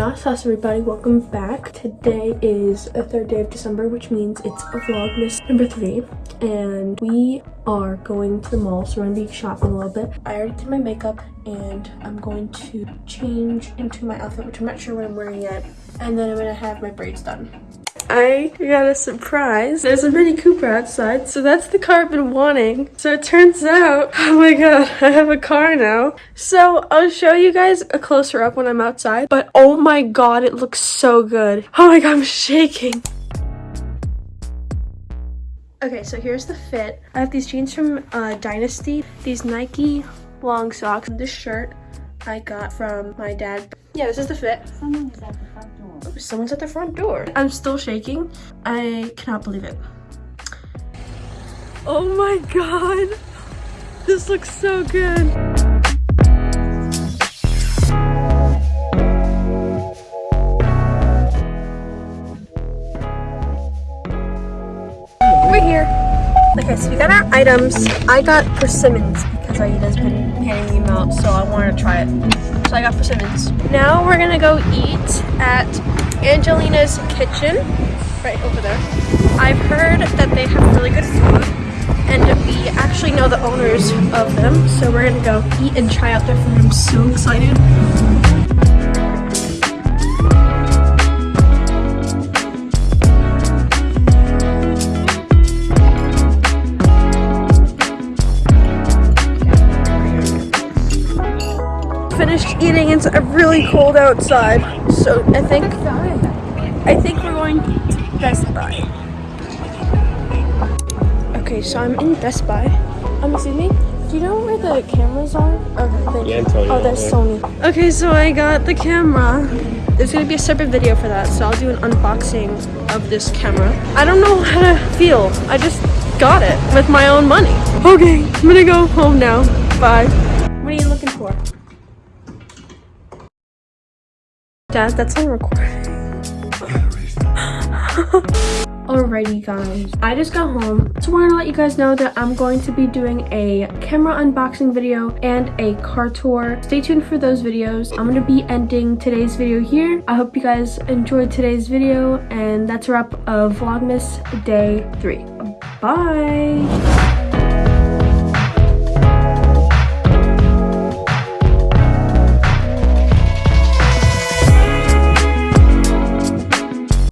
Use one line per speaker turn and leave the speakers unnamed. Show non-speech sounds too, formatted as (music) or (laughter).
How's everybody? Welcome back. Today is the third day of December, which means it's Vlogmas number three. And we are going to the mall, so we're gonna be shopping a little bit. I already did my makeup and I'm going to change into my outfit, which I'm not sure what I'm wearing yet. And then I'm gonna have my braids done. I got a surprise. There's a Mini Cooper outside, so that's the car I've been wanting. So it turns out, (laughs) oh my god, I have a car now. So I'll show you guys a closer up when I'm outside, but oh my god, it looks so good. Oh my god, I'm shaking. Okay, so here's the fit. I have these jeans from uh, Dynasty, these Nike long socks, and this shirt I got from my dad. Yeah, this is the fit. Someone's at the front door. I'm still shaking. I cannot believe it. Oh my god. This looks so good. We're here. Okay, so we got our items. I got persimmons because Aida's been handing them out, so I wanted to try it so I got persimmons. Now we're gonna go eat at Angelina's Kitchen, right over there. I've heard that they have really good food and we actually know the owners of them, so we're gonna go eat and try out their food. I'm so excited. Finished eating. It's really cold outside. So I think I think we're going to Best Buy. Okay, so I'm in Best Buy. Um, excuse me. Do you know where the cameras are? Okay,
yeah, oh,
there's Sony. Okay, so I got the camera. There's gonna be a separate video for that, so I'll do an unboxing of this camera. I don't know how to feel. I just got it with my own money. Okay, I'm gonna go home now. Bye. What are you looking for? Dad, that's on recording. (laughs) Alrighty guys, I just got home. So I wanted to let you guys know that I'm going to be doing a camera unboxing video and a car tour. Stay tuned for those videos. I'm going to be ending today's video here. I hope you guys enjoyed today's video and that's a wrap of Vlogmas day 3. Bye!